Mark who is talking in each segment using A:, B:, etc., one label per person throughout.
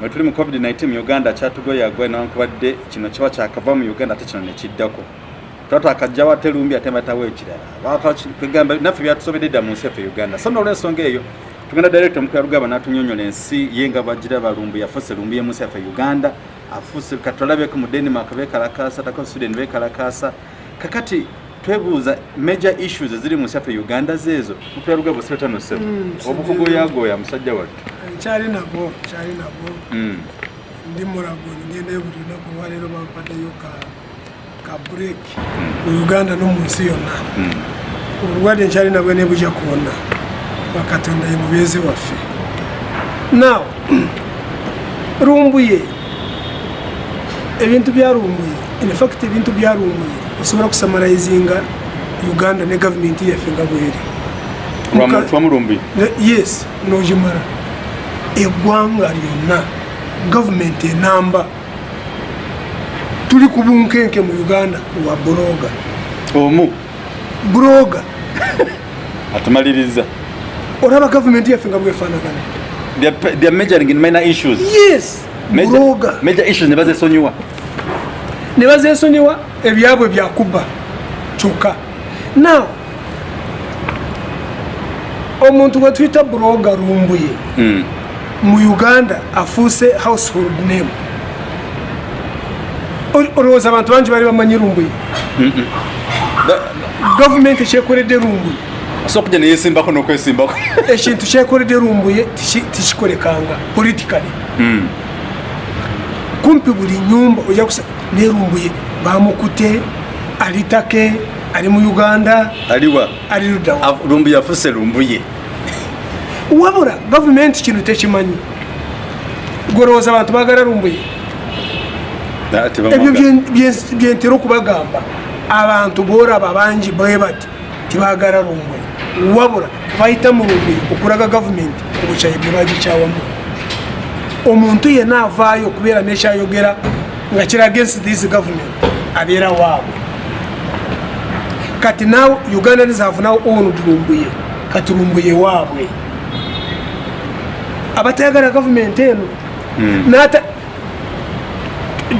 A: bwe tuli mu covid-19 mu uganda kyatugoyagwa newankubadde kino kiba kyakava mu uganda ate kino nekiddako tuba twakajjawo ate lumbi ate mbatawo ekirala kugamba naffe byatusobedde dda mu nsi yaffe uganda. So nolwensonga eyo tugenda director mukulu yarugaba natunyonyola ensi ye nga bagira balumbu yafuuse lumbu ye munsi yaffe uganda afuuse katulabeko mu denmark bekalakasa tako sweden bekalakasa kakati twebuuza major issues eziri mu nsi yaffe uganda zeezo mukulu yarugaba osebetanosebo obukugu oyagoya musajja wattu.
B: Nkyali nabo nkyali nabo
A: Mm.
B: ndi mulago ngendayo buli lunaku lwaleero bampaddeyo ka break. Mu uganda no mu nsi yonna.
A: Mm.
B: obulwadde nkyali nabwe nebujja kwonna. Bakatonda ye mubeezi waffe. Now rumbuye ebintu bya rumbuye infact ebintu bya rumbuye osobola kusamarayizinga uganda ne gavumenti yaffe nga bweri yes nogimara eggwanga lyonna gavumenti enamba. Tuli ku bunkenke mu uganda lwa buloga
A: omu?
B: Buloga
A: atumaliriza.
B: Olaba gavumenti yaffe nga bwefaanagana
A: They're- majoring in minor issues.
B: Yes buloga
A: major issues ne bazesonyiwa
B: ne bazesonyiwa ebyabwe byakuba kyokka. Now omuntu gwe tuyita buloga rumbuye
A: Mm.
B: mu uganda afuuse household name. Ol- olowooza abantu bangi bali bamanyi rumbuye gavumenti ekyekoledde rumbuye
A: so okujja neyesimbako nokwesimbako.
B: Ekintu kyekoledde rumbuye tiki- tikikolekanga politikali
A: Mm.
B: Kumpi buli nyumba ojja nerumbuye bamukute ali take ali mu uganda
A: aliwa
B: ali luddawa
A: lumbu yafuse lumbuye.
B: Wabula gavumenti kino tekimanyi. Gwolowooza abantu bagala rumbuye ebyo bye- bye- byentera okubagamba. Abantu boraba bangi bwe bati tibagala rumbuye wabula bayita mu rumbuye okulaga gavumenti obukyayi bwe bagikyawamu omuntu yenna avaayo okubeera nekyayogera nga kiraga against this government abeera waabwe. Kati have now owned rumbuye kati rumbuye waabwe. Abatayagala gavumenti eno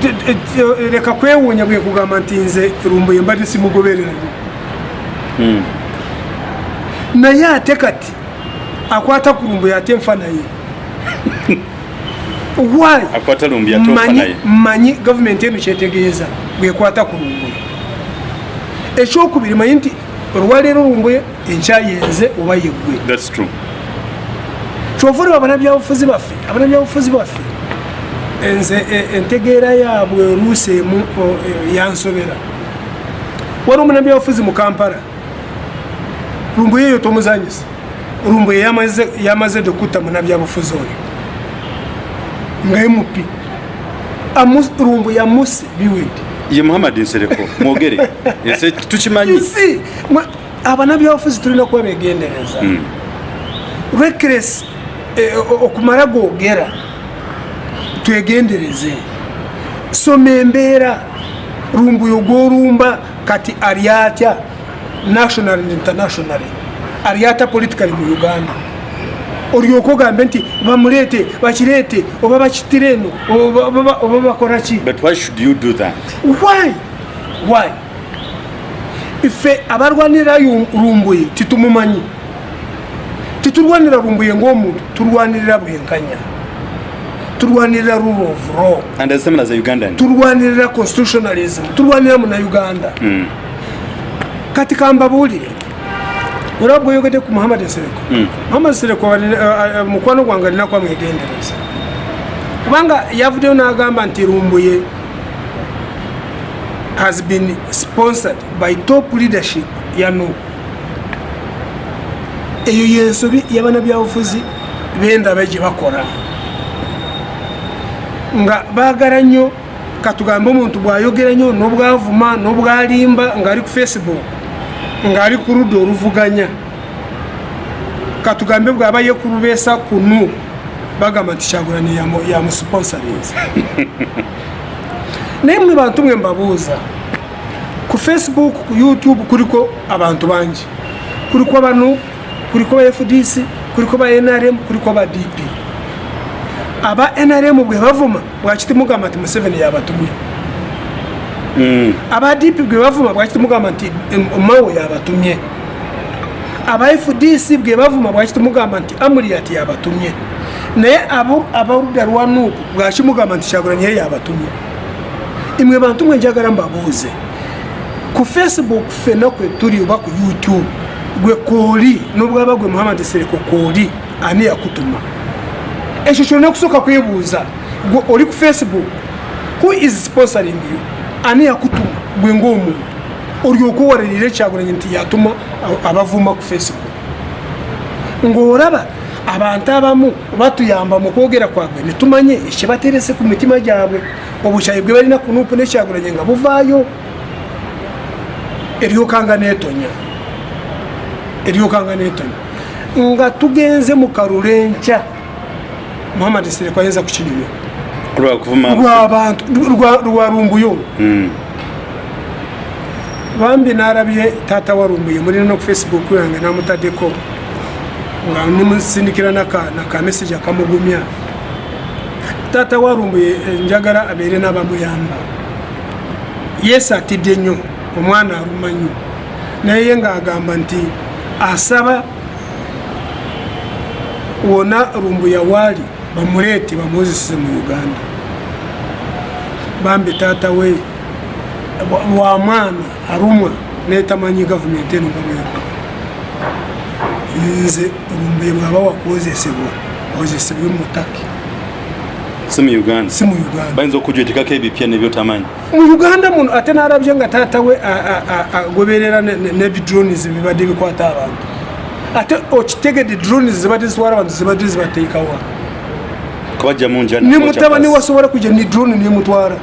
B: d- leka kwewuunya bwe kugamba nti nze rumbuye mbadde simugobererayo naye ate kati akwata ku rumbuye ate nfa naye mmanyi gavumenti eno kyetegeeza bwekwata ku lumbuye ekyokubiri manyi nti olwaleero lumbuye enkyayenze oba yeggwe. Olaba abanabyabufuzi baffe abanabyabufuzi baffe nze e- entegeera yaabwe oluusi emu e, yansobera. Wali omunabyabufuzi mu kampala. Lumbuye eyo tomuzanyisa lumbuye yamaze dokutta munabyabufuzi oyo nga mp Amu- lumbuye amuse biwedde
A: ye muhammad nsereko mwogere. Ese tukimanyi?
B: Abanabyabufuzi tulina kuba begendereza.
A: Mm.
B: reckless eh, o- okumala googera twegendereze. Soma embeera lumbuyo gwolumba kati ali atya national and international. Ali ata politically mu uganda olyoka ogambe nti bamuleete bakireete oba bakitire eno oba- bakola ki? Ife abarwanira yu- lumbuye titumumanyi. Titulwanira lumbuye ng'omuntu tulwanirira bwenkanya. Tulwanirira rule of law. Tulwanirira constitutionalism. Tulwanira munauganda
A: Mm.
B: kati kambabuulire olaba bweyogedde ku muhammad nsereko
A: Mm.
B: muhammad nsereko alina- eh, eh, mukwano gwange alinaku amwegendereza kubanga yavuddeyo n'agamba nti lumbuye has been sponsored by top leadership ya nuku eyo yensobi yabana byabufuzi bendaba gye bakola. Nga baagala nnyo katugambe omuntu bwayogera nnyo n'obwavuma n'obwalimba ng'ali ku facebook ng'ali ku ludda oluvuganya. Katugambe bw'aba yekulubeesa kunu bagamba nti kyagulani yamusponsorinza naye mwe bantu mwe mbabuuza ku facebook ku youtube kuliko abantu bangi. Kuliko bano kuliko ba fdc kuliko ba nrm kuliko ba dp aba nrm bwe bavuma bwakiti mugamba nti museveni yabatumye. Aba dp bwe bavuma bwakiti mugamba nti mawo yabatumye? Aba fdc bwe bavuma bwakiti mugamba nti amuriyati yabatumye? Naye abaludda lwa nuuku bwakimugamba nti kyagulaniye yabatumye? Imwe bantu mwe njagala mbabuuze. Ku facebook fenna kwe tuli oba ku youtube gwe kooli nobwaba gwe muhammad sereko kooli ani yakutuma? Ekyo kyolina kusooka kwebuuza gwe oli ku facebook who is sponsoring you ani yakutuma gwe ngaomuntu olyoka owalalira ekyagulanyi nti yatuma abavuma ku facebook. Ng'olaba abantu abamu batuyamba mu kwogera kwabwe netumanye ekyebaterese ku mitima gyabwe. Obukyayi bwe balina ku nuupu nekyagulanye nga buvaayo. Eryokanga netonya. Eryokanga netonya. Nga tugenze mu kalule nkya muhammad sereko ayinza
A: lwakuvuma
B: lwabantu lwa- lwa rumbuyo
A: Mm.
B: bambi narabye tata warumbuye muri no ku facebook yange namutaddeko nga nimusindikira naka naka message akamugumya. Tata warumbuye eh, njagala abeere n'abamuyamba. Yesu atidde nnyo omwana aluma nnyo naye ye ng'agamba nti asaba wona rumbuya waali bamuleete bamuwozeseze mu uganda bambi taata we wa- wa mwana arumwa netamanyi gavumenti eno nga bwekora nze rumbuye bwaba wakwozesebwa ozesebwe mutaki.
A: Si mu uganda.
B: Si mu uganda
A: bayinza okujwetekako ebipya nebyotamanyi
B: mu uganda muno ate narabye nga taata we agoberera ne- ne- nebidronis bibadde bikwata abantu. Ate okitegedde dronis zibadde zitwala abantu zibadde zibateekawa ne mutabani wasobola kujja ni drone nemutwala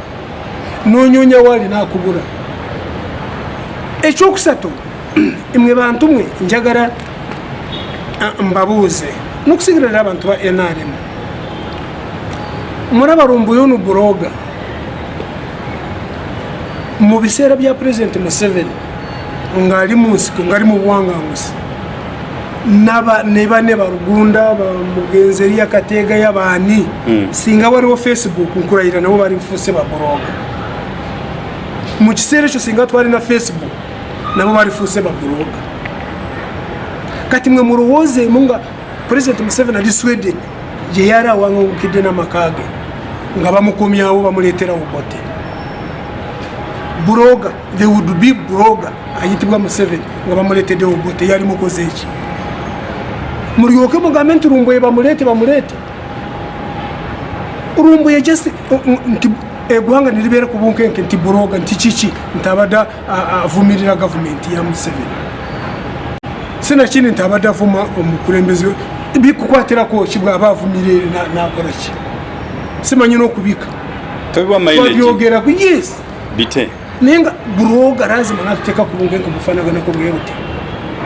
B: nonyonya waali nakubula. Ekyokusatu imwe bantu mwe njagala mbabuuze. Nokusigirira abantu ba nrm muraba rumbuyono buroga mu biseera bya purezidenti museveni ngaali mu nsiko ngaali mu buwanganguzi ne bane barugunda bamugenzi eri akateega y'abaani.
A: Mm.
B: singa waliwo facebook nkurayira nabo bari bufuse baburoga mu kiseera ekyo singa twalina facebook nabo bari fuse baburoga kati mwe mulowoozeemu nga purezidenti museveni ali sweden gye yali awangangukidde n'amaka ge nga bamukomyawo bamuleeterawo bote. Buroga the would be buroga ayitibwa museveni nga bamuleeteddewo bote yali mukoze eki mulyoke mugambe nti rumbuye bamuleete bamuleete rumbuye just nti eggwanga niribeera ku bunkenke nti buroga nti kiki? Nti abadde avumirira gavumenti ya museveni. Sinakindi nti abadde avuma omukulembeze bikukwatirako ki bwaba avumirire na- nakora ki? Simanyi n'okubika. Babyogeraku yes.
A: Bite?
B: Naye nga buroga lazima natuteeka ku bunkenke bufanaganako bwe buti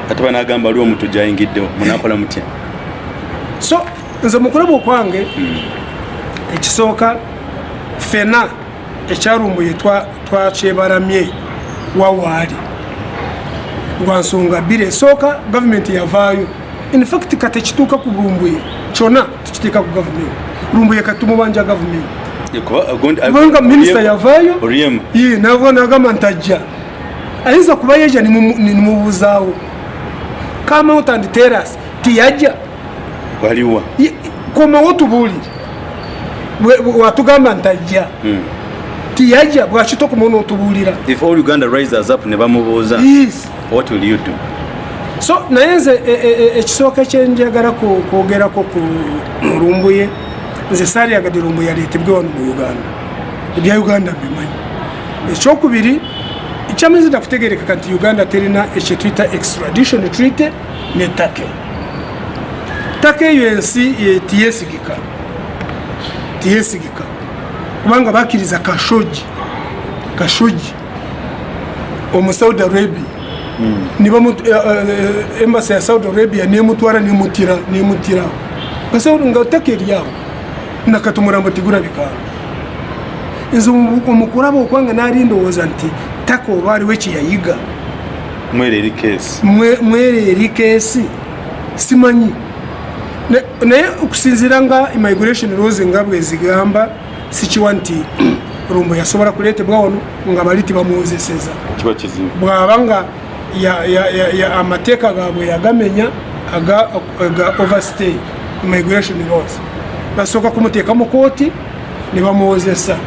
A: ate banagamba waliwo omuntu gyayingiddewo munakola mutya?
B: So nze mukulaba okwange ekisooka fena ekyarumbuye twa- twakyebaramye wawaali lwa nsonga bbiri. Esooka gavumenti yavaayo. Infact kati ekituuka ku rumbuye kyonna tukiteeka ku gavumenti rumbuye kati tumubanja gavumenti kubanga minisita yavaayo nagamba nti ajja. Ayinza kuba yeja nimubuzaawo kamount and teras tiyajja
A: waliwa
B: komawo tubuulire watugamba nti ajja tiyajja bwakitokomawo notubuulira
A: if all uganda rises up ne bamubuuza what will you do?
B: So naye nze e- e- e- ekisooka kyenjagala kwogerako ku lumbuye nze saaliyagadde lumbuye aleetebwe wano mu uganda. Ebya uganda mbimanyi ekyokubiri kyamazida kutegerekeka nti uganda terina ekyetuyita extradition treaty ne take. Take eyo ensi ye- tiyesigika. Tiyesigika. Kubanga bakkiriza kashoji kashoji omu saudi arabia. Embasi ya saudi arabia nemutwara nemutira nemutiraho nga Saudi- nga take eryawo nakati omurambo tigurabikawo nze omu- omukuraba okwanga nali ndowooza nti taka oba aliwo ekiyayiga
A: mwere eri
B: keesi simanyi. Naye okusinziira nga immigration rules nga bwe zigamba sikiwa nti rumbo yasobola kuleetebwa wano nga bali
A: kizibu.
B: Bwaba nga amateeka gaabwe yagamenya aga aga overstay immigration laws. Basooka kumuteeka mu kooti ne bamuwozesa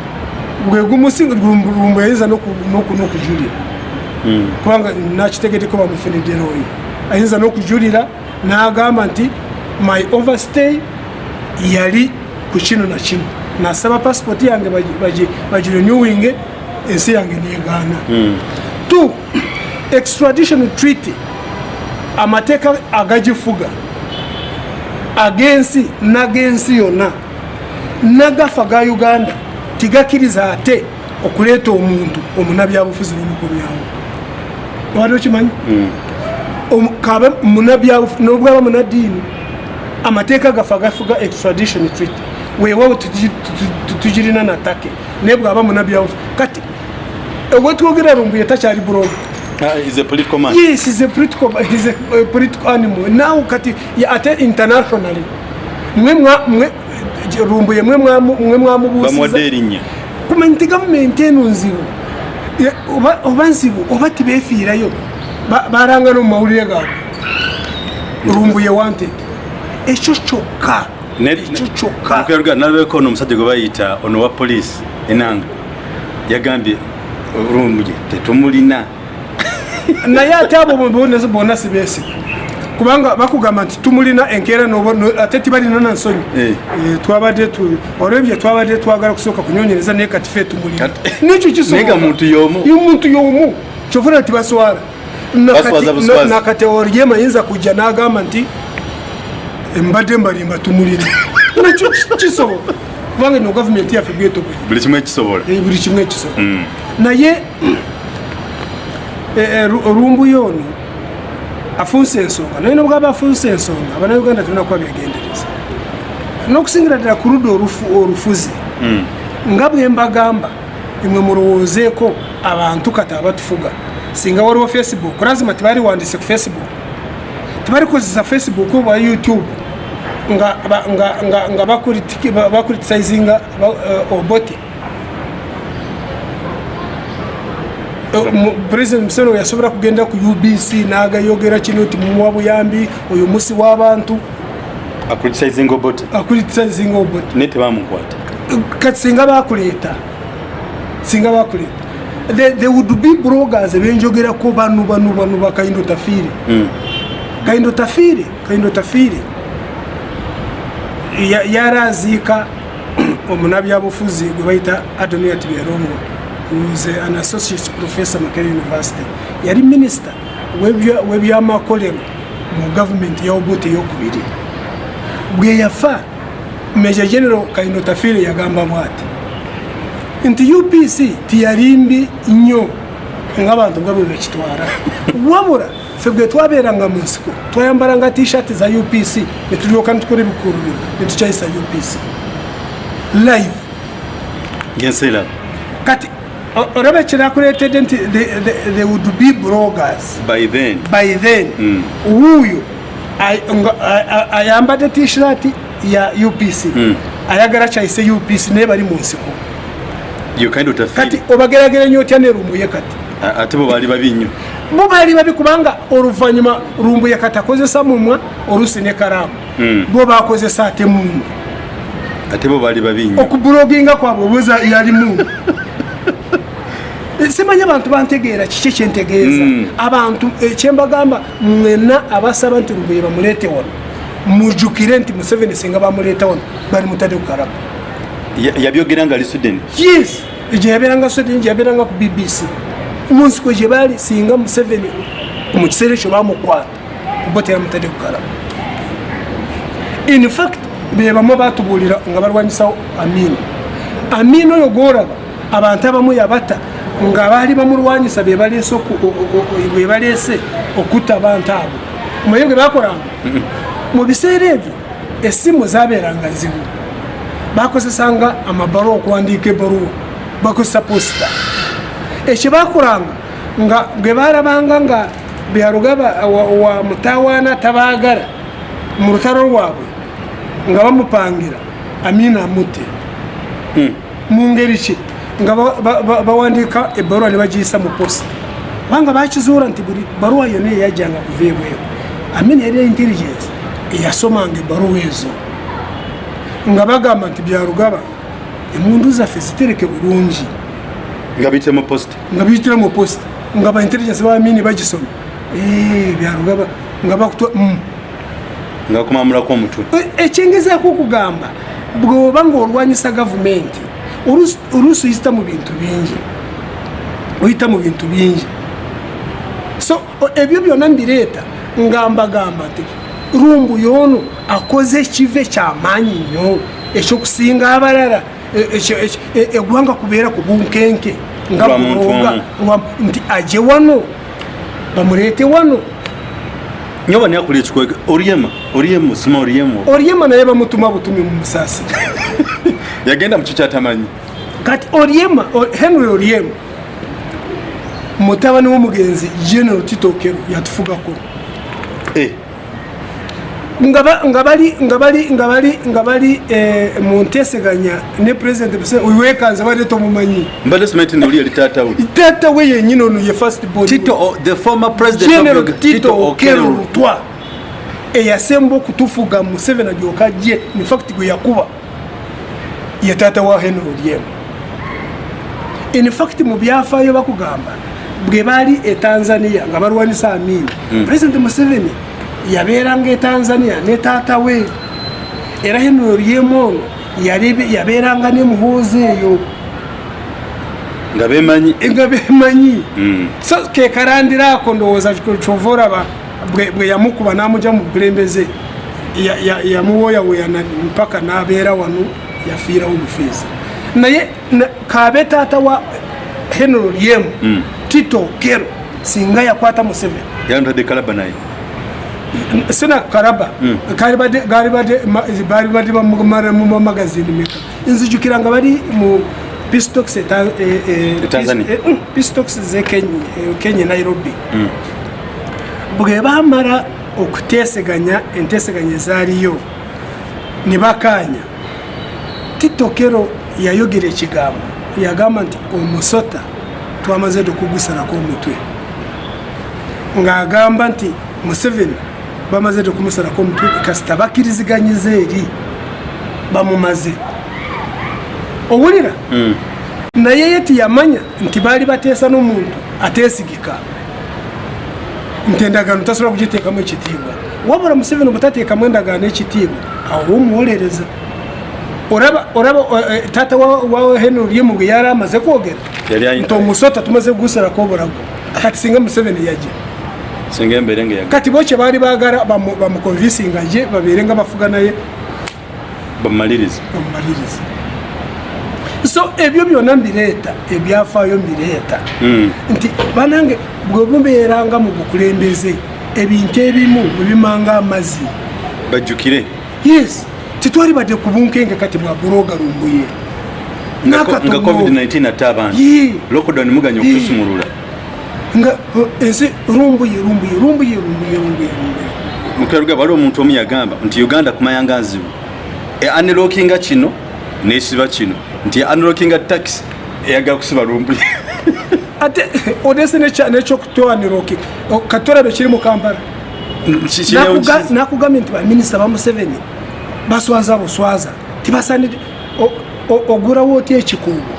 B: gwe gumusinga rumbo yayinza n'oku- n'oku- n'okujulira. Kubanga nakitegete ko bamufunidde looyo ayinza n'okujulira n'agamba nti my overstay yali ku kino na kino. Nasaba passport yange bagi- bagi- bagirenewinge ensi yange negaana. Tu extradition treaty amateeka agagifuga ag'ensi n'ag'ensi yonna nagafa ga uganda tigakkiriza ate okuleeta omuntu omunabyabufuzi n'omukomyawo wali okimanyi kabe nobwaba munadiini amateeka gafe agafuga extradition treaty weewawo tugi- tu- tu- tugirina natake naye bwaba munabyabufu. Kati owetwogera rumbuye takyali buroga
A: Ah, is a political man.
B: Yes is a political is a, a political animal. Now ate internationally. Mwe mwa mwe rumbuye mwe mwamu- mwe mwamubuusiza kumanya nti gavumenti eno nzibu oba- nzibu oba tibeefiirayo Ba- baranga no mu mawulire gaabwe rumbuye wanted. Ekyo kyokka ekyo kyokka.
A: Nalabeko ono omusajja gwe bayita ono wa poliisi enanga yagambye olumuye tetumulina.
B: Naye ate abo bonna sibeesiga kubanga bakugamba nti tumulina enkeera no- ate tibalina na nsonyi.
A: Eh.
B: Eh, twabadde olwebyo twabadde twagala kusooka kunyonyereza naye kati fe tumulina. Nekyo
A: Naye nga muntu y'omu.
B: kyovula tibaswala
A: buswazi.
B: nakateoria yinza kujja n'agamba nti mbadde mbalimba tumulina nakyo ki- kisobola. Kubanga ino gavumenti yaffe bwetogoye
A: buli kimu ekisobola.
B: Eh, buli kimu ekisobola.
A: Mm.
B: naye eh, eh, rumbuye ono afunsa ensonga. Naye nobwaba afunsa ensonga abanauganda tulina kuba begendereza n'okusingira ddala ku ludda olufu- olufuzi nga bwe mbagamba imwe mulowoozeeko abantu kati abatufuga singa waliwo facebook lazima tibaliwandise ku facebook. Tibalikozesa facebook oba youtube nga, ba- nga, eh, obote president museno yasobola kugenda ku ubc n'agayogera kino ti mumuwa buyambi oyo musi w'abantu
A: akuritisayizinga obota
B: akuritisayizinga obote
A: naye tebamukwata
B: kati singa bakuleeta singa bakuleeta there would be bloggers benjogerako banu banu banu ba kaindo tafiire kaindo tafiire kaindo tafiire Ya- yaraziika omunabyabufuzi gwe bayita adoniat byerongo was an associate professor makere university. Yali minisita w'ebya- w'ebyamakolero mu gavumenti ya obote eyokubiri. Bwe yafa meja general kaindo tafiire yagamba bwati nti upc tiyalimbi nnyo ng'abantu nga bwe bakitwara wabula ffe bwe twabeeranga mu nsiko twayambalanga t-shirt za upc ne tulyoka netukola ebikulu bino ne tukyayisa upc live. O- olaba ekirakuleetedde nti the- the- there would be bloggers
A: by then.
B: By then.
A: Mm.
B: wuuyo ayambadde t-shirt ya upc ayagala kyayise upc naye bali mu nsiko
A: yo kind of
B: kati obagerageranya otya ne rumbuye kati?
A: Ate bo baali babi nnyo.
B: Bo baali babi kubanga oluvanyuma rumbuye kati akozesa mumwa olusi ne karaamu.
A: Mm.
B: bo bakozesa ate mundu
A: ate bo baali babi nnyo.
B: Okubuloginga kwabwe obuza yali mundu simanyi abantu bantegeera kiki kyentegeeza?
A: Mm.
B: abantu ekyembagamba mwena abasaba nti rumbuye bamuleete wano. Mujjukire nti museveni singa bamuleeta wano bali mutade ku karabu
A: Ya- yabyogera nga ali sweden
B: yes. Gye yabeeranga gye yabeeranga ku bbc mu nsiko gye baali singa museveni mu kiseera ekyo bamukwata oba teramutadde kukala in fact be bamu batubuulira nga balwanyisawo amini amini oyo gwolaba abantu abamu yabata nga baali bamulwanyisa be baleese be baleese okutta abantu abo. Omaye bwe bakolanga mu biseera ebyo essimu zabeeranga nzibu. Bakozesanga amabaluwa okuwandiika ebaluwa bakozesa posita. Ekyo bakolanga nga bwe balabanga nga byaluga wa, wa mutawaana tabaagala mu lutalo lwabwe nga bamupangira amina amute
A: Mm.
B: mu ngeri ki nga ba- ba- ba- bawandiika ebbaluwa ne bagiyisa mu posita kubanga bakizuula nti buli baluwa yonna eyajjanga kuva ebweru amina yali intelligence eyasomanga ebbaluwa ezo. Nga bagamba nti byarugaba emundu zaffe zitereke bulungi.
A: Nga biyite mu posita
B: nga biyitira mu posita nga ba intelligence bamini bagisoma. Eh, byarugaba nga bakutwa mm.
A: nga kumamulako omutwe
B: E- ekyengezaako okugamba bwoba ngaolwanyisa gavumenti oluusi- oluusi oyita mu bintu bingi. Oyita mu bintu bingi. So o- ebyo byonna mbireeta ngambagamba nti rumbu yoono akoze ekive kyamaanyi nnyo. Ekyokusinga abalala e- ekyo- ekyo- e- eggwanga kubeera ku bunkenke nga
A: Lwa muntu
B: bulonga
A: omu.
B: lwa- nti aje wano bamuleete wano.
A: Nyoba niyakuli ekikwega oryema oryemu sima oryemu
B: oryema naye bamutuma butumi mu musaasi
A: yagenda mu kyo kyatamanyi
B: kati oryema henry oryema mutabani w'omugenzi general titokero yatufugako.
A: Eh,
B: nga ba- nga bali eh, mu nteeseganya ne president wekanze badde tomumanyi.
A: Mbadde simanyi nti oli yali taatawe
B: taata we yenyini ono ye first born.
A: Tito o- the former president of
B: general
A: Uganda,
B: tito okero lutwa eyasemba okutufuga museveni agyoka jye infact gwe yakuba ye taata wa henry olyemu. Infact mu byafaayo bakugamba bwe baali e tanzania nga balwanisa amini president museveni yabeeranga e tanzania ne taata we. Era henry olyemu ono yali- yabeeranga ne muhoozi eyo.
A: Nga bemanyi?
B: Nga bemanyi.
A: Mm.
B: so kekarandira ako ndowooza kyova olaba bwe bwe yamukuba n'amugya mu bukulembeze ya- ya- yamuwoyaweyana mpaka n'abeera wano yafiirawo bufiizi naye na- kaabe taata wa henry olyemu tito kero singa yakwata museveni.
A: Yamutadde kalaba naye.
B: Sina karaba kali badde- gali badde ma- bali badde bamumara mu magazini meka nzijukira nga bali mu pistox e
A: Tanzania.
B: pistox ze Kenya- eh, kenya nairobi. Bwe bamara okuteeseganya enteeseganya ezaaliyo ne bakanya titokero yayogera ekigambo yagamba nti omusota twamaze tukugusalako omutwe ng'agamba nti museveni bamaze tukumusalako omutwe kasita bakkiriziganyiza eri bamumaze. Owulira? Naye ye tiyamanya nti baali bateesa n'omuntu ateesigika. Nti endagaano tasobola kugiteekamu ekitiibwa. Wabula museveni bwetateekamu endagaano ekitiibwa awo omuwolereza oraba oraba eh, taata wa- wa henry olyemu bwe yali amaze kwogera
A: Yali ayi-
B: nti omusota tumaze kugusalako obulago kati singa museveni yajja
A: singa embeere nga yaga
B: kati bo kye baali baagala bamu- bamukonvinsinga ye babeere nga bafuga naye.
A: Bamumaliriza
B: bamumaliriza so ebyo byonna mbireeta ebyafaayo mbireeta
A: Mm.
B: nti banange bwe mubeeranga mu bukulembeze ebintu ebimu bwebimanga amazzi.
A: Bajjukire.
B: Yes titwali badde ku bunkenge kati bwa buloga lumbuye.
A: Nga ko- nga covid-19 atte abantu. Lockdown muganya okutusumulula
B: nga ensi rumbuye rumbuye rumbuye rumbuye rumbuye
A: mukeruga waliwo omuntu omu yagamba nti uganda kumayanga nzibu e unlockinga kino nesiba kino. Nti unlockinga taxi eyagala kusiba lumbuye.
B: Ate odese nekyokutwanira katolabe kiri mu kampala. Nakugambye nti baminisita ba museveni baswaza buswaza. Tibasanire o- o- ogulawo otya ekikuubo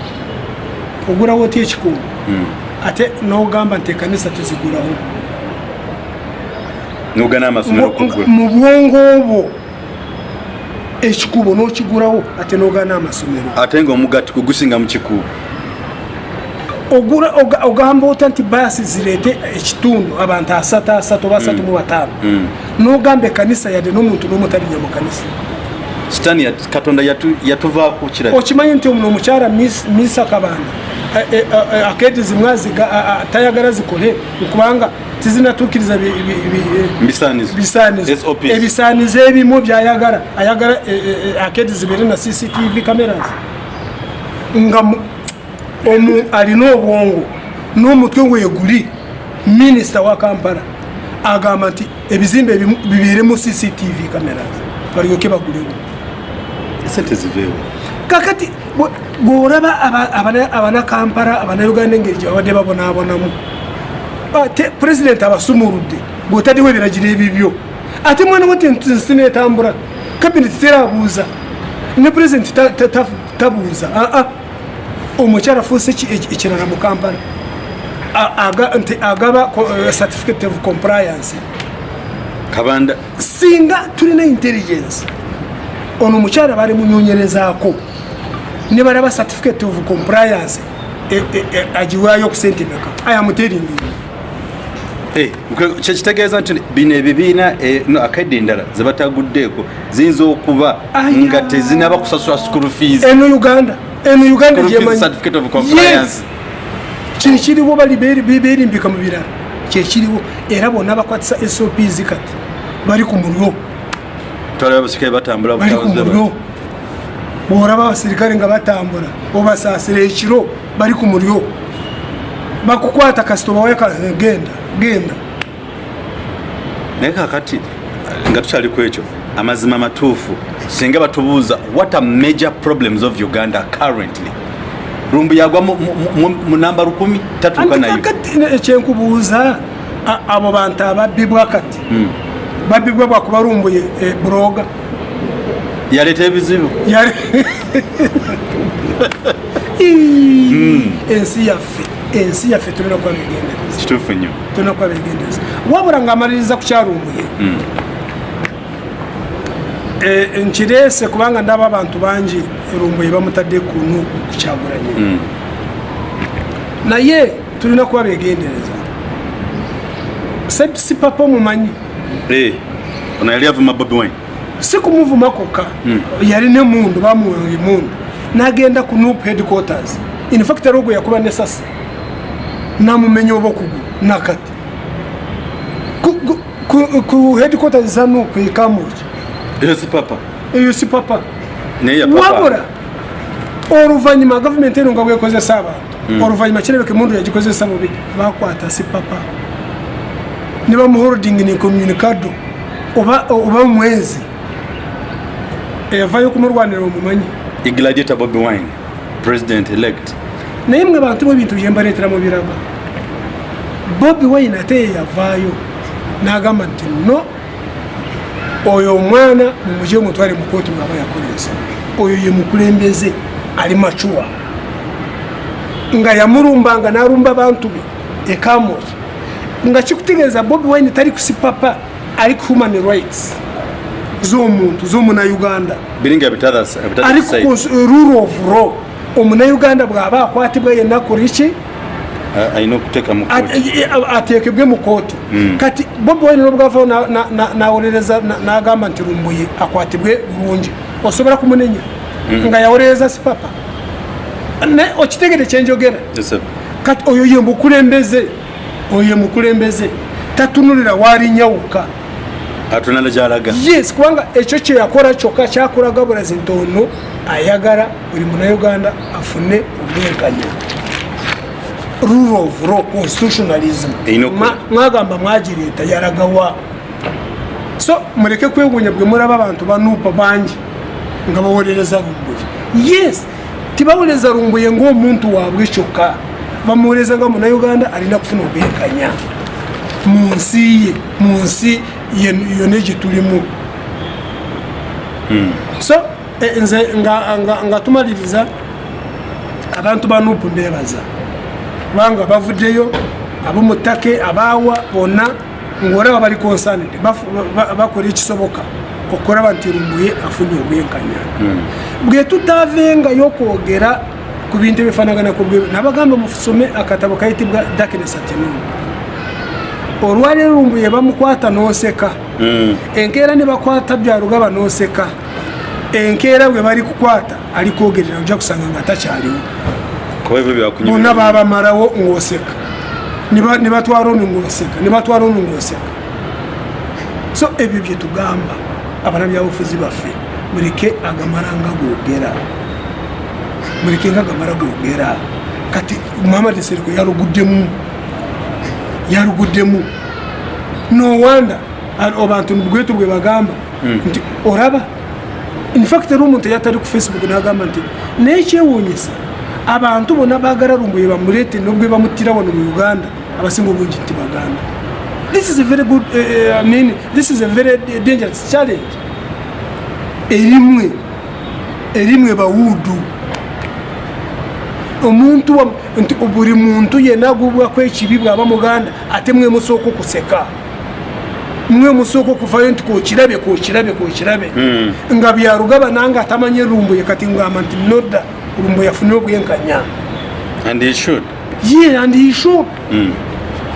B: ogulawo otya ekikuubo ate nogamba nti ekanisa
A: amasomero
B: Mu- bwongo obwo ekikuubo nokigulawo ate nogana amasomero.
A: Ate nga omugati kugusinga mu kikuubo
B: ogula oga- ogamba ota nti baasi zireete ekitundu abantu asatu asatu oba asatu mu bataano. Nogamba ekanisa yadde n'omuntu n'omutalinya mu kanisa
A: sitaani yat- katonda yatu- yatuvaako kiraga
B: okimanyi nti omuno omukyala misa kabanda eh, eh, eh, akedi zimwe tayagala zikole kubanga tizinatuukiriza ebisaanizo ebimu byayagala ayagala akedi zibeere na cctv cameras. Nga mu- omu alina obwongo n'omutwe weguli minisita wa kampala agamba nti ebizimbe bibeeremu cctv cameras. Balyoke bagulewo.
A: Sente ziveewo.
B: Kakati bwe- bw'olaba aba- abana- abanakampala abanayuganda engeri gye babadde babonaabonamu ate pulezidenti abasumuludde bw'otaddewo ebiragiro ebibyo ate mwana we nsi netambula kabineti terabuuza ne pulezidenti ta- tabuuza aa omukyala afuuse eki- eki- ekirala mu kampala. Nti agaba eh, certificate of compliance.
A: Kabanda.
B: Singa tulina intelligence ono omukyala bali munyonyerezaako ne balaba certificate of compliance e- e- e- agiwaayo ku sente meka ayamuteringi
A: Eh, kyekitegeeza nti bino ebibiina eh, no, akaidi endala zebataguddeeko ziyinza okuba nga tezinaba kusasula school fees.
B: Eno uganda eno uganda
A: School fees
B: gyemanyi
A: certificate of compliance.
B: kino kiriwo bali beri- be- berimbika mu birala kyekiriwo era bonna bakwatisa sops kati. Bali ku mulyo
A: twalaba abasirikale batambula
B: bali ku
A: butabuze
B: mulyo bwolaba abasirikale nga batambula obasaasira ekiro bali ku mulyo bakukwata kasita obawaye ka- genda genda.
A: Naye kakati nga tukyali ku ekyo amazima matuufu singa batubuuza what are major problems of uganda currently? Lumbu yagwa mu- namba lukumi tatuuka nayo
B: ekyenkubuuza abo bantu ababbibwa kati? Babbibwa bwakubalumbuye buroga.
A: Yaleeta ebizibu.
B: Yali ensi yaffe ensi yaffe tulina kuba begendereza
A: kituufu nnyo.
B: Tulina kuba begendereza wabula ngaamaliriza ku kyalumbuye Eh, nkireese kubanga ndaba abantu bangi rumbuye bamutadde kunu kukyagulanye naye tulina kuba begendereza. Si papa omumanyi?
A: Eh, ono yali avuma bobi wine.
B: Si kumuvuma kokka? Yalina emundu bamuwa emundu nagenda ku nup headquarters. Infact ari ogwo yakuba nesasi namumenya oba okugulu nakati. Ku- headquarters za nup ekamuki
A: eyo si papa.
B: Eyo si papa.
A: Ya papa.
B: Wabura oluvanyuma gavumenti eno nga bwekozesa abantu oluvanyuma kirebeka emundu yagikozesa bubi bakwata si papa. Ne bamuholding communicado. oba oba mwezi. Eyavayo kumurwanira omumanyi.
A: Igladiator bobi wine president elect
B: naye mwe bantu bwebintu byembaleteramu biraba. Bobi wine ate yeyavaayo n'agamba nti no oyo omwana mumugye omutwale mukooti bwaba yakolesa oyo ye mukulembeze ali macuwa. Nga yamulumbanga n'alumba bantu be ekamoki nga kikutegeeza bobi wine tali kusi papa ali ku human rights z'omuntu z'omunauganda. Ari ku cons- rule of law. Omunauganda bw'aba akwatibwa yenna kuri ki
A: alina okuteeka mu
B: At-
A: kooti
B: e- e- ateekebwe mu kooti kati bobi wine nobwavayo na- na- na- nawolereza na- n'agamba nti lumbuye akwatibwe bulungi. Osobola kumunenya? Nga yawolereza si papa. Okitegere kyenjogera kati oyo ye mukulembeze oyo ye mukulembeze tatunulira waalinyawuka
A: atunala gyalaga.
B: Yes kubanga ekyo kyeyakola kyokka kyakulaga bulazi nti ono ayagala buli munauganda afune obwenkanya rule of law constitutionalism. Mwagamba mwagireeta yalagawa. So muleke kwewuunya bwe mulaba abantu banuupa bangi nga bawolereza lumbuye yes tibawolereza lumbuye ng'omuntu waabwe kyokka. Bamuwolereza nga munauganda alina kufuna obwenkanya mu nsi ye mu nsi ye- yonna gye tulimu so eh, nze nga- tumaliriza abantu ba nupu mbebaza kubanga bavuddeyo ab'omuttake abaawa bonna ngaolaba bali consaned bakola ekisoboka okulaba nti lumbuye afunye obwenkanya. Bwe tutaavengayo okwogera ku bintu ebifaanaganaku bwe nabagamba musome akatabo kayitibwa darkness at noon. Olwaleero lumbuye bamukwata n'oseka. Enkeera ne bakwata byalugaba n'oseka. Enkeera bwe bali kukwata ali kwogerera ojja kusanga nga takyaliwo
A: kuba ebyo byakunyumira
B: bonna babamalawo ng'oseka. Ne ba- ne batwala onu ng'oseka ne batwala onu ng'oseka. So ebyo bye tugamba abanabyabufuzi baffe muleke agamala nga googera muleke nga agamala googera kati muhammad seriko yaluguddemu yaluguddemu nowanda abantu bwetu bwe bagamba nti olaba. Infact ari omuntu yatari ku facebook nagamba nti nekyewuunyisa abantu bona bagararumbuye bamurete nobwe bamutira wano mu uganda abasinga obungi nti baganda. This is a very good uh, I mean, this is a very dangerous challenge. Erimwe erimwe bawudu omuntu nti buri muntu yena agubwako ekibi bwaba muganda ate mwe musooka okuseka. Mwe musooka okuvayo nti kokirabe kokirabe kokirabe nga byarugaba nange atamanye rumbuye kati ngamba nti noda rumbuye afune obwenkanya. Ye and he should.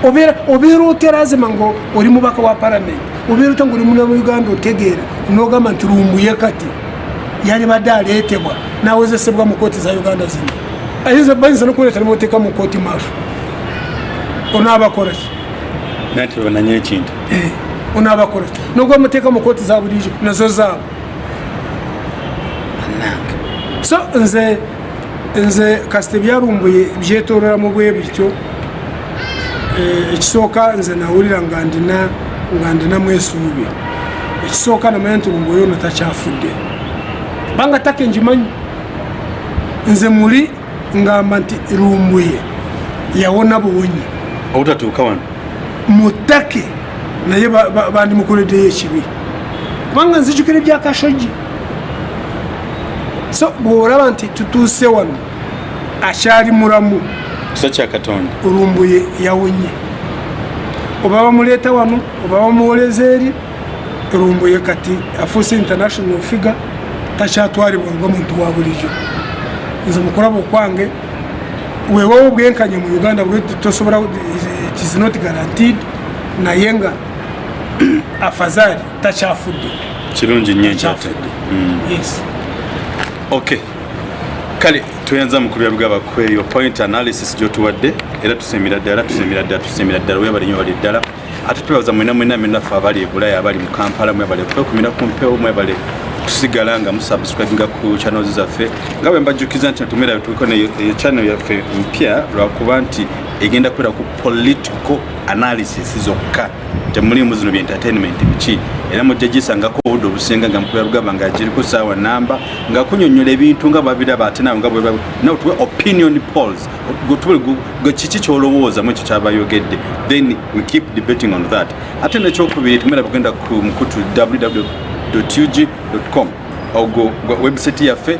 B: Obeera oterazima ngo oli mubaka wa paramenti obeera ota nga oli muna mu uganda otegeera. Nogamba nti rumbuye kati yali badde aleetebwa nawezesebwa mu kooti za uganda zino. Ayinza bayinza nokuleeta nimuteeka mu kooti maaso onaabakolaki
A: nati bananye ekintu.
B: Onaabakolaki nogwa muteeka mu kooti za bulijjo nazo zaabo so nze nze kasite byarumbuye byetoleramu bwe bityo Eh, ekisooka nze nawulira nga ndina nga ndinamu esuubi ekisooka namanya nti rumbuye ono takyafudde. Kubanga take ngimanyi nze muli ngamba nti rumbuye yawona buwonyi.
A: Obutatuuka wano?
B: Mutake naye ba- ba- bandimukoleddeyo ekibi. Kubanga nzijukira ebyakashogi so bwolaba nti tutuuse wano akyali mulamu
A: kisa kya katonda?
B: olumbuye yawonye oba bamuleeta wano oba bamuwoleza eri olumbuye kati afuuse international figure takyatwalibwa nga muntu wa bulijjo. Nze mukulaba okwange weewawo obwenkanya mu uganda tosobola is not guaranteed naye nga afazari takyafudde.
A: Kirungi nnyo ekyate
B: takyafudde. Yes
A: ok kale tuyinza mukulu yalugaba kweyo. Point analysis gyotuwadde era tusemera ddala tusemera ddala tusemera ddala. Webali nyo bali ddala. Ate twebaza mwena mwena mwenaffe abali ebulaya abali mu kampala mwebale kwekumira ku mpewo mwebale kusigala nga musubscribinga ku channels zaffe. Nga bwe mbajjukiza nti tumera tuliko ne channel yaffe mpya lwakuba nti egenda kwera ku political analysis zokka temulimu zino bya entertainment biki? Era mujja gisangako obudde obusinga nga mukulu yalugaba nga giriko saawa namba nga kunyonyola ebintu nga babiraba ate nawe nga bwe nawe tuwe opinion polls. Kiki kyolowooza mu ekyo kyabayogedde? Then we keep debating on that. Ate nekyokubiri tumera kugenda ku mukutu www.ug.com ogwo gwa website yaffe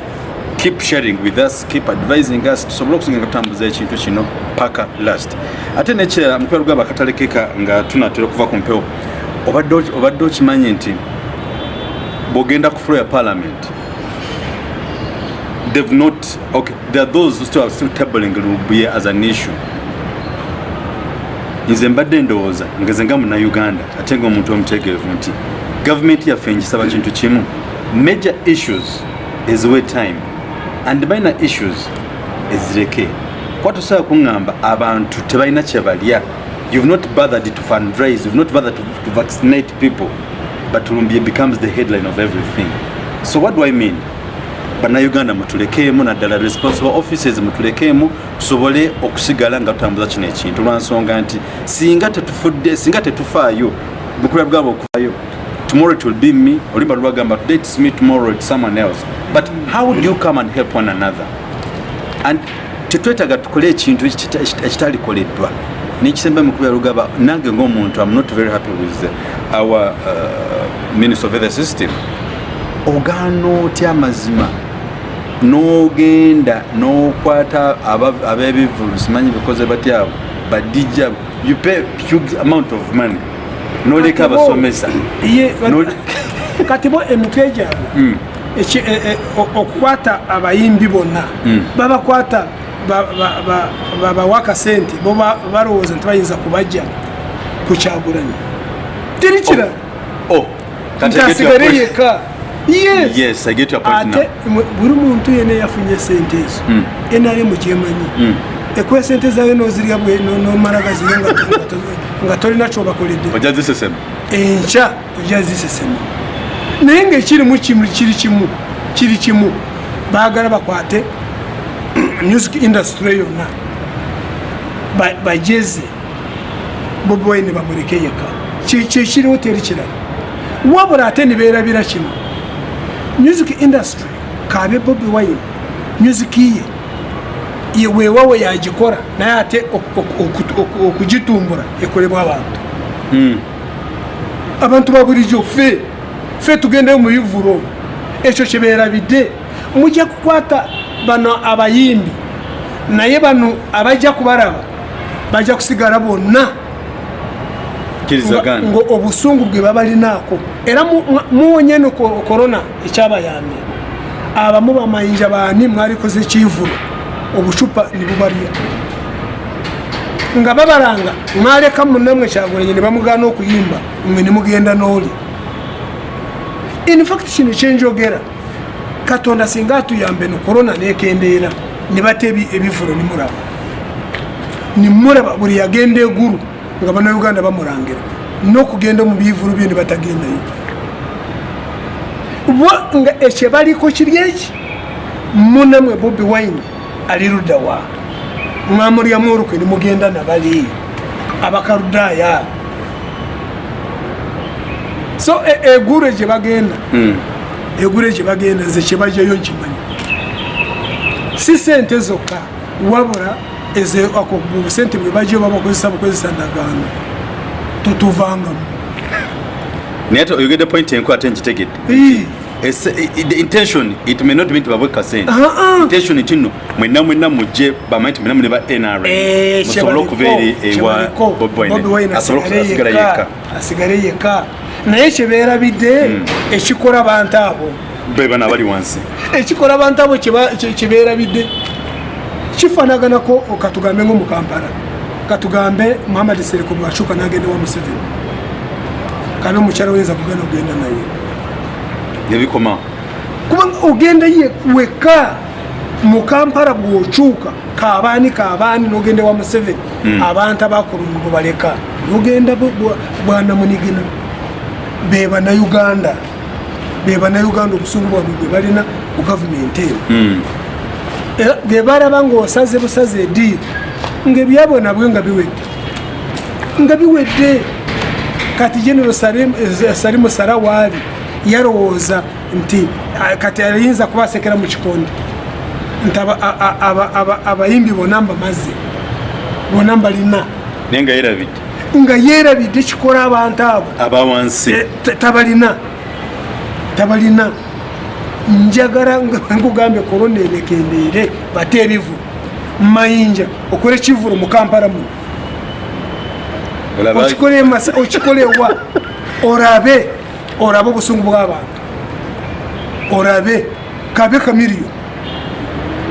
A: keep sharing with us keep advising us. Tusobole okusinga nga tutambuza ekintu kino paka last. Ate nekirala mukulu yalugaba akatalekeka nga tunatera okuva ku mpewo. Obadde oki- obadde okimanyi nti bwogenda ku floor ya parliament they've not okay there are those who still are still tabling lubuye as an issue. Nze mbadde ndowooza ngeze nga munauganda ate nga omuntu omutegeevu nti gavumenti yaffe ngisaba kintu kimu. Major issues eziwe time and minor issues ezireke. Kuba tosobola kuŋŋamba abantu tebalina kyebalya you've not bothered to fundraise you've not bothered to, to vaccinate people but lumbye becomes the headline of everything. So what do i mean? Bannayuganda mutulekeemu naddala responsible offices mutulekeemu tusobole okusigala nga tutambuza kino ekintu. Lwansonga nti singa tetufudde singa tetufaayo bukula bwabo okufaayo tomorrow it will be me. Lubagamba today it's me tomorrow it's someone else. But how do you come and help one another? And tetwetaga tukole ekintu ekita- ekita- ekitalikoleddwa nekisemba mukuba lugaba nange ngaomuntu am not very happy with our uh, minister of the system. Ogaana otya amazima n'ogenda n'okwata ab'ebivulu simanyi bikoze batyabo badijja you pay huge amount of money n'oleka abasomesa
B: kati bo emitwe gyabwe eki- e- okukwata abayimbi bonna.
A: Mm.
B: babakwata ba- ba- ba- babawa akasente bo ba- balowooza nti bayinza kubajja ku kyagulanyi. Teri kirala
A: oh.
B: Nti
A: kati I get your
B: asigale
A: point.
B: yekka. Yes.
A: Yes i get your point now.
B: ate buli muntu yena yafunye sente ezo.
A: Mm.
B: enaremu gyemanyi
A: Mm.
B: Ekuwa sente zayo nozirya bwe no- nomala gazirya nga to- nga to- nga tolina kyobakoledde.
A: Ojja zisesema
B: enkya ojja zisesema naye ngaekirimu kiri kimu kiri kimu baagala bakwate music industry yonna. Ba- bajeze boboyine bamuleke yeka kyekiriwo teri kirala. Wabula ate nibeerabira kimu. Music industry kabe bobi wine music ye wewawe yagikora naye ate ok- ok- ok- ok- okugitumbura ekolebwa abantu.
A: Mm.
B: abantu babulijjo fe fe tugendeyo mu bivuro ekyo kibeerabidde mujja kukwata bano abayimbi naye bano abajja kubalaba bajja kusigala bonna. Nga obusungu bwe babalinaako era mu- mu- muwonye no ko- korona ekyabayambye abamu bamayinja baani mwalikoze ekivulo obucupa ne bubalya nga babalanga mwaleka munamwe kyagulanyi ne bamugaana okuyimba mwe ne mugenda n'oli. Infact kino kyenjogera katonda singa atuyambe no korona nekendeera ne bata ebi- ebivulo nimulaba nimulaba buli yagenda eguru nga bannayuganda bamulangira n'okugenda mu bivulu byo ne batagendayo. Bo nga ekyo baliko kiri eki munamwe bobi wine ali luddawa mwamulyamu olukwe nimugenda nabali. Abakaludaaya. So e- eguru gye bagenda.
A: Mm.
B: egure gye bagenda nze kyebajayo nkimanyi si sente zokka wabula obusente bwe bajayo babakozesa bukozesa ndagaano totuvangamu.
A: Naye oyogedde point enku ate nkitegedde the intention it may not mean tibabwe kasente
B: Ah, ah.
A: intention kino mwenna mwenna mujje bamanyi ti mwenna mune ba musobole
B: kyebaliko,
A: okubeera ewa
B: kyebaliko.
A: Bobi
B: Bobi
A: Wine
B: Wine
A: asobole
B: asigale
A: asigala
B: yekka
A: yekka
B: asigale yekka naye kyebeerabidde ekikola bantu abo.
A: Be bano abali wansi.
B: Ekikola abantu abo kyeba- kye- kyebeerabidde kifanaganako katugambe nko mu kampala. Katugambe muhammad sereko bwacuka nagenda wa museveni. Kandi omukyala oyinza kugenda ogenda naye
A: nebikoma
B: kubanga ogenda ye weka mu kampala bwokyuka kabaani kabaani nogenda wa museveni abantu abakulungu baleka. Nogenda bwanamunigina be bannayuganda be bannayuganda obusungu bwabwe bwe balina ku gavumenti eno.
A: Mm.
B: era bwe balaba ngaosaze busaze ediiri ngaebyabwe nabwe nga biwedde. Nga biwedde kati genero Salim- eh, salimu yalowooza nti ah, kati ayinza kuba asekera mu kikondi nti abayimbi bonna mbamaze bonna mbalina.
A: Naye nga yerabidde.
B: Nga yeerabidde kikola abantu abo.
A: Abawansi
B: Eh, ta- tabalina. Tabalina. Njagala nkugambye korona ebekendeere bate ebivu mumayinja okole ekivulo mu kampala muno. Okikole Masa- okikole wa? Orabe orabe obusungu bw'abantu orabe kabe kamiriyo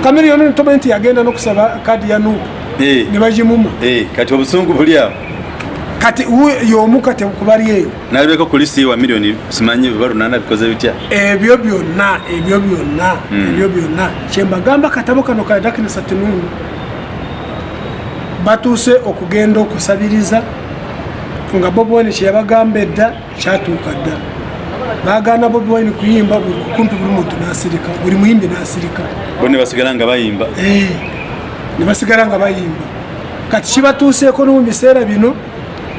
B: kamiriyo nitomanyi nti yagenda nokusaba kadi ya nuupu
A: Eh,
B: ne bagimuma
A: eh, kati obusungu buli awo
B: kati y'omu kati kubali eyo
A: nalibeko ku lisi wa miliyoni simanyi biba lunana bikoze bitya
B: ebyo byonna ebyo byonna
A: Mm.
B: ebyo byonna kyembagamba katabo kano ka dakinisa tununu batuuse okugenda okusabiriza. Nga bobi wine kyeyabagamba edda kyatuuka dda bagana bobi wine kuyimba buli kumpi buli muntu nasirika buli muyimbi nasirika.
A: Bone basigala nga bayimba.
B: Eh, ne basigala nga bayimba. Kati kibatuuseeko no mu biseera bino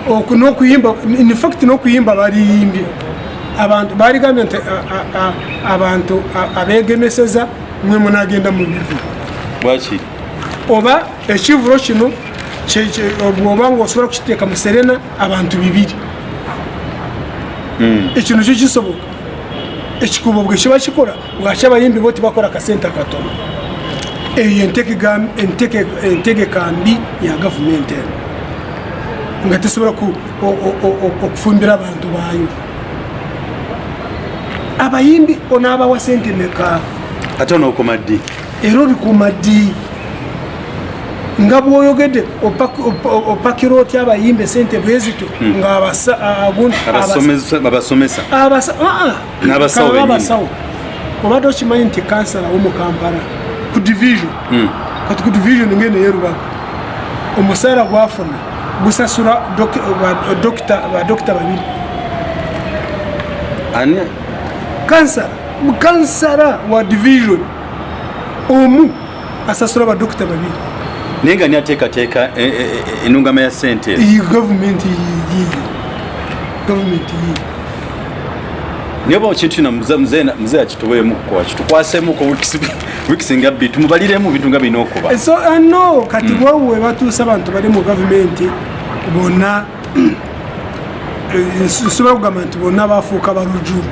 B: oku- n'okuyimba infact n'okuyimba baliyimbye. Abantu baligambye nti a- a- a- abantu abegemeseza mwe munagenda mu bivu.
A: Bwaki
B: oba ekivulo kino bwoba nga osobola kukiteeka mu serena abantu bibiri
A: Mm.
B: ekino kyo kisoboka? Ekikubo bwe kiba kikola bwaki abayimbi bo tibakola kasente katono eyo entegeka- entege- entegeka mbi ya gavumenti eno. Nga tesobola okufumbira abantu baayo. Abayimbi onaabawa sente meka
A: ate onookoma ddi
B: era obikuuma ddi nga bwoyogedde opak- op- opakira otya abayimbi sente bwezityo nga abasa- agundi- abasa-
A: Abasomesa- babasomesa
B: abasa ah, ah.
A: N'abasawo
B: Kaba
A: bennyini.
B: abasawo obadde okimanyi nti kansala womukampala ku division
A: Mm.
B: kati ku division ngene yerubaga omusaala gwafuna gusasula doki- ba- dokita badokita babiri
A: ani
B: kansala kansala wa division omu asasula badokita babiri
A: naye nga niateekateeka e- e- e- enungama ya sente
B: gavumenti yiyo gavumenti yiyo
A: niyo ba kintu kino muze muze muze akituweemu kwa kitukwasemu ko wikisinga bbiri tumubaliremu bintu nga bina okuba.
B: So uh, no kati mm. bwowe batuusa abantu bali mu gavumenti bonna eh, nsobola kugamba nti bonna bafuuka balujuju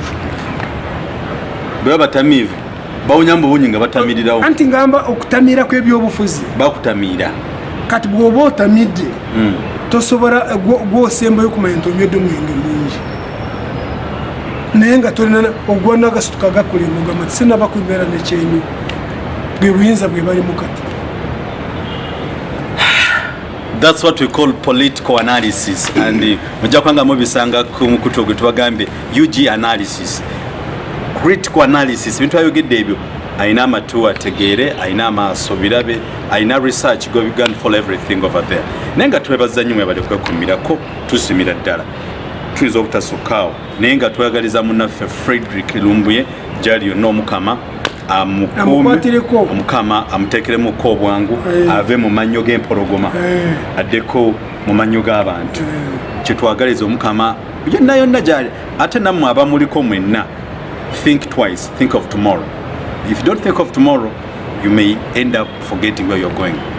A: beba batamiivu bawunya mu bunyi nga batamirirawo.
B: Anti ngamba okutamira kw'ebyobufuzi.
A: Bakutamiira
B: kati bw'oba otamidde tosobola eh, gwo- gwosembayo kumanya nti onywedde omwenge mwingi. Naye nga tolina ogwa nagasituka gakulema ogamba ti sinaba kubeera nekyenyu bwe buyinza bwe balimu kati.
A: Thats what we call political analysis. And uh, mujja kubanga mubisanga ku mukutu ogwe tubagambye ug analysis critical analysis bintu ayogedde ebyo ayina amatu ategeere ayina amaaso birabe ayina research go began for everything over there. Naye nga twebaza nnyo mwebale kwekumirako tusimira ddala. Tuyinza obutasukaawo naye nga tweyagaliza munnaffe frederick lumbuye gyali yonna omukama omukama amuteekeremuko obwangu
B: Eh.
A: ave mu mannyo g'empologoma.
B: Eh.
A: addeko mu mannyo g'abantu. Kyetwagaliza omukama yonna yonna gyali ate nammwe abamuliko mwenna think twice. Think of tomorrow. If you don't think of tomorrow you may end up forgetting where you're going